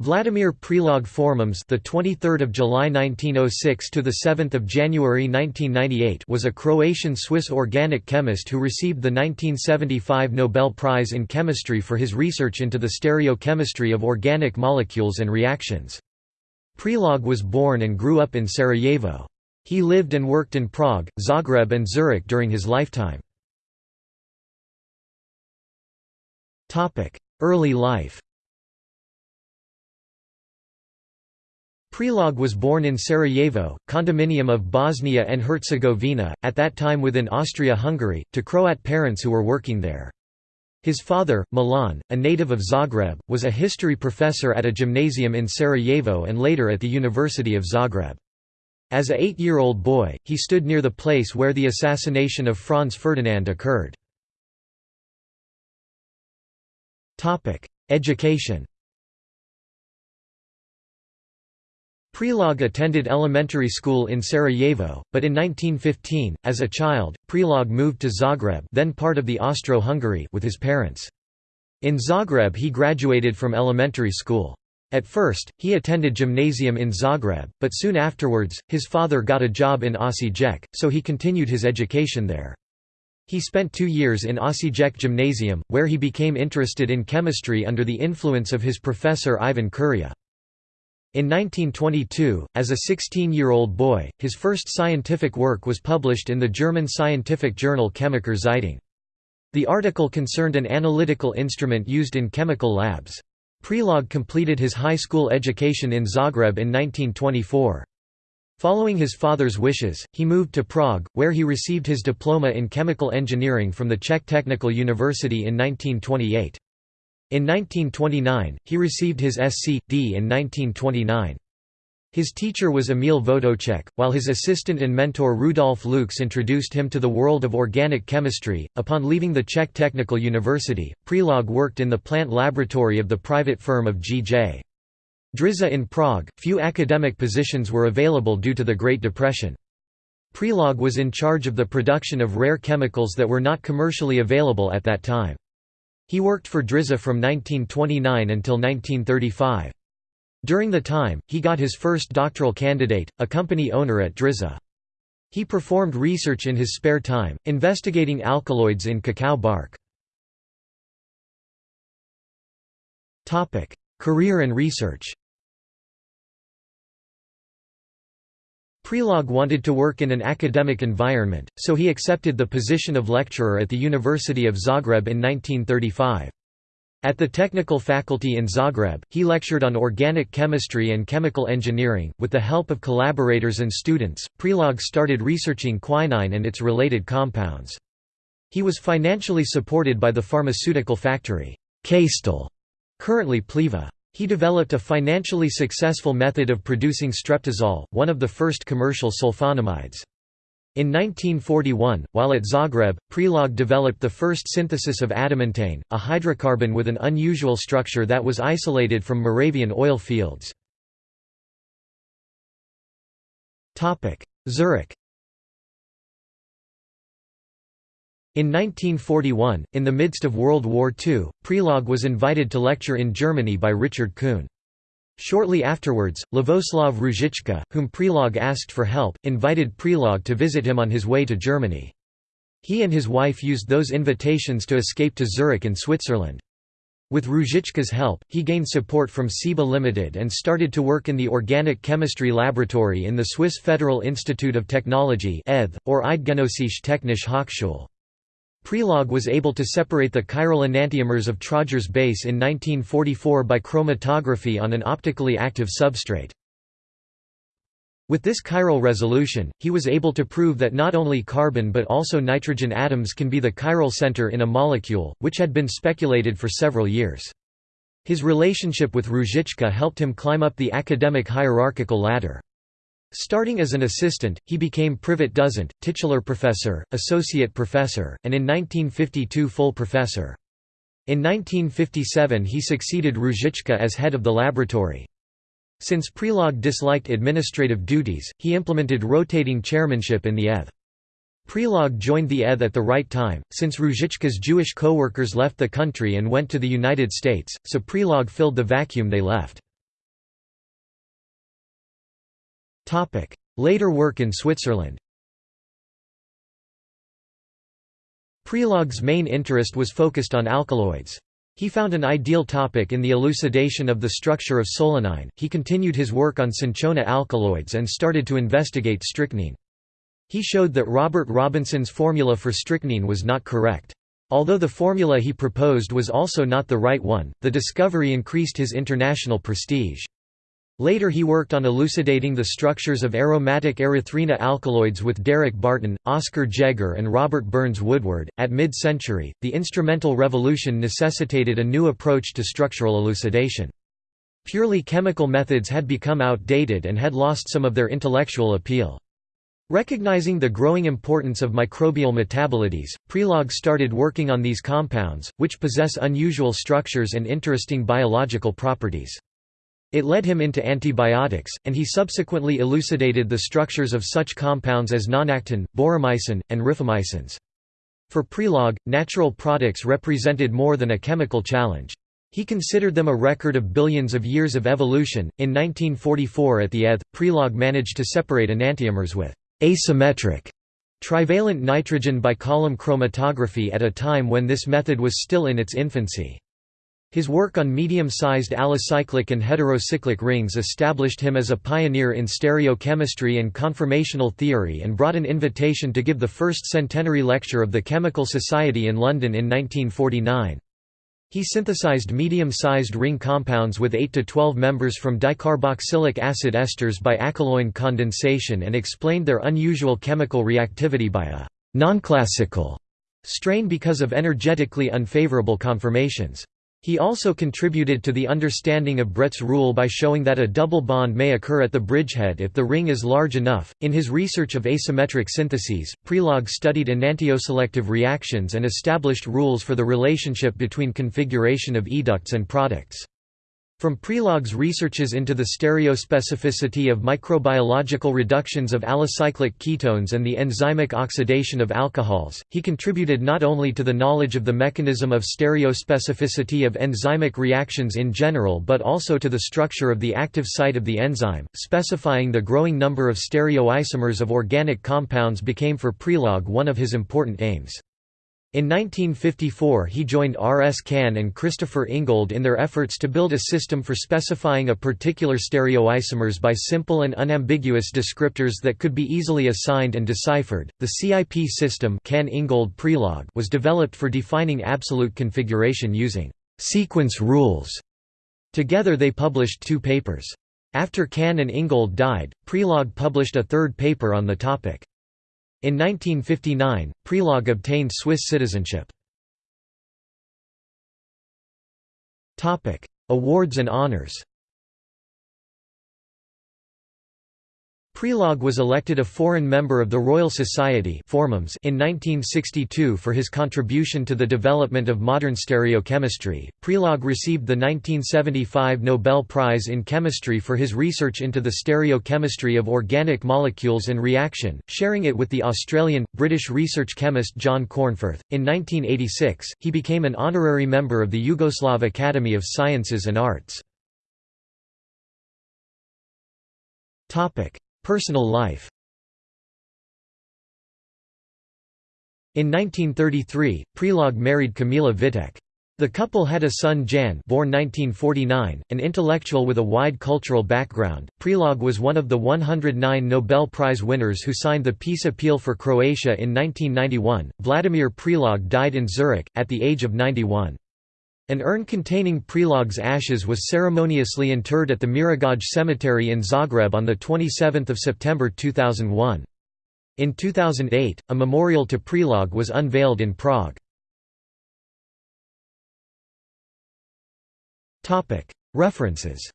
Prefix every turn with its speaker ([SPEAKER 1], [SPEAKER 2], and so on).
[SPEAKER 1] Vladimir Prelog Formans, the 23rd of July 1906 to the 7th of January 1998, was a Croatian-Swiss organic chemist who received the 1975 Nobel Prize in Chemistry for his research into the stereochemistry of organic molecules and reactions. Prelog was born and grew up in Sarajevo. He lived and worked in Prague, Zagreb and Zurich during his lifetime. Early life Prelog was born in Sarajevo, condominium of Bosnia and Herzegovina, at that time within Austria-Hungary, to Croat parents who were working there. His father, Milan, a native of Zagreb, was a history professor at a gymnasium in Sarajevo and later at the University of Zagreb. As a eight-year-old boy, he stood near the place where the assassination of Franz Ferdinand occurred. Education Prelog attended elementary school in Sarajevo, but in 1915, as a child, Prelog moved to Zagreb then part of the Austro-Hungary with his parents. In Zagreb he graduated from elementary school. At first, he attended gymnasium in Zagreb, but soon afterwards, his father got a job in Osijek, so he continued his education there. He spent two years in Osijek Gymnasium, where he became interested in chemistry under the influence of his professor Ivan Kuria. In 1922, as a 16-year-old boy, his first scientific work was published in the German scientific journal Chemische Zeitung. The article concerned an analytical instrument used in chemical labs. Prelog completed his high school education in Zagreb in 1924. Following his father's wishes, he moved to Prague, where he received his diploma in chemical engineering from the Czech Technical University in 1928. In 1929, he received his Sc.D. in 1929. His teacher was Emil Votoček, while his assistant and mentor Rudolf Lux introduced him to the world of organic chemistry. Upon leaving the Czech Technical University, Prelog worked in the plant laboratory of the private firm of G.J. Dríza in Prague. Few academic positions were available due to the Great Depression. Prelog was in charge of the production of rare chemicals that were not commercially available at that time. He worked for Dríza from 1929 until 1935. During the time, he got his first doctoral candidate, a company owner at Dríza. He performed research in his spare time, investigating alkaloids in cacao bark. Career and research Prelog wanted to work in an academic environment, so he accepted the position of lecturer at the University of Zagreb in 1935. At the technical faculty in Zagreb, he lectured on organic chemistry and chemical engineering. With the help of collaborators and students, Prelog started researching quinine and its related compounds. He was financially supported by the pharmaceutical factory, Kastel, currently Pliva. He developed a financially successful method of producing streptozole, one of the first commercial sulfonamides. In 1941, while at Zagreb, Prelog developed the first synthesis of adamantane, a hydrocarbon with an unusual structure that was isolated from Moravian oil fields. Zurich In 1941, in the midst of World War II, Prelog was invited to lecture in Germany by Richard Kuhn. Shortly afterwards, Lavoslav Růžička, whom Prelog asked for help, invited Prelog to visit him on his way to Germany. He and his wife used those invitations to escape to Zurich in Switzerland. With Růžička's help, he gained support from Ciba Limited and started to work in the organic chemistry laboratory in the Swiss Federal Institute of Technology or Eidgenössische Technische Hochschule. Prelog was able to separate the chiral enantiomers of Tröger's base in 1944 by chromatography on an optically active substrate. With this chiral resolution, he was able to prove that not only carbon but also nitrogen atoms can be the chiral center in a molecule, which had been speculated for several years. His relationship with Růžička helped him climb up the academic hierarchical ladder. Starting as an assistant, he became privat dozent, titular professor, associate professor, and in 1952 full professor. In 1957 he succeeded Růžička as head of the laboratory. Since Prelog disliked administrative duties, he implemented rotating chairmanship in the ETH. Prelog joined the ETH at the right time, since Růžička's Jewish co-workers left the country and went to the United States, so Prelog filled the vacuum they left. Later work in Switzerland Prelog's main interest was focused on alkaloids. He found an ideal topic in the elucidation of the structure of solanine. He continued his work on cinchona alkaloids and started to investigate strychnine. He showed that Robert Robinson's formula for strychnine was not correct. Although the formula he proposed was also not the right one, the discovery increased his international prestige. Later he worked on elucidating the structures of aromatic erythrina alkaloids with Derek Barton, Oskar Jeger and Robert Burns Woodward. At mid-century, the instrumental revolution necessitated a new approach to structural elucidation. Purely chemical methods had become outdated and had lost some of their intellectual appeal. Recognizing the growing importance of microbial metabolites, Prelog started working on these compounds, which possess unusual structures and interesting biological properties. It led him into antibiotics, and he subsequently elucidated the structures of such compounds as nonactin, boromycin, and rifamycins. For Prelog, natural products represented more than a chemical challenge. He considered them a record of billions of years of evolution. In 1944 at the ETH, Prelog managed to separate enantiomers with asymmetric trivalent nitrogen by column chromatography at a time when this method was still in its infancy. His work on medium-sized alicyclic and heterocyclic rings established him as a pioneer in stereochemistry and conformational theory and brought an invitation to give the first centenary lecture of the Chemical Society in London in 1949. He synthesized medium-sized ring compounds with 8 to 12 members from dicarboxylic acid esters by acyloin condensation and explained their unusual chemical reactivity by a «nonclassical» strain because of energetically unfavorable conformations. He also contributed to the understanding of Bredt's rule by showing that a double bond may occur at the bridgehead if the ring is large enough. In his research of asymmetric syntheses, Prelog studied enantioselective reactions and established rules for the relationship between configuration of educts and products. From Prelog's researches into the stereospecificity of microbiological reductions of alicyclic ketones and the enzymic oxidation of alcohols, he contributed not only to the knowledge of the mechanism of stereospecificity of enzymic reactions in general but also to the structure of the active site of the enzyme, specifying the growing number of stereoisomers of organic compounds became for Prelog one of his important aims. In 1954 he joined R. S. Cahn and Christopher Ingold in their efforts to build a system for specifying a particular stereoisomers by simple and unambiguous descriptors that could be easily assigned and deciphered. The CIP system Cahn-Ingold was developed for defining absolute configuration using sequence rules. Together they published two papers. After Cahn and Ingold died, Prelog published a third paper on the topic. In 1959, Prelog obtained Swiss citizenship. Awards and honors Prelog was elected a foreign member of the Royal Society in 1962 for his contribution to the development of modern stereochemistry. Prelog received the 1975 Nobel Prize in Chemistry for his research into the stereochemistry of organic molecules and reaction, sharing it with the Australian, British research chemist John Cornforth. In 1986, he became an honorary member of the Yugoslav Academy of Sciences and Arts. Topic: Personal life In 1933, Prelog married Kamila Vitek. The couple had a son Jan born 1949, an intellectual with a wide cultural background. Prelog was one of the 109 Nobel Prize winners who signed the Peace Appeal for Croatia in 1991. Vladimir Prelog died in Zurich, at the age of 91. An urn containing Prelog's ashes was ceremoniously interred at the Mirogoj Cemetery in Zagreb on 27 September 2001. In 2008, a memorial to Prelog was unveiled in Prague. References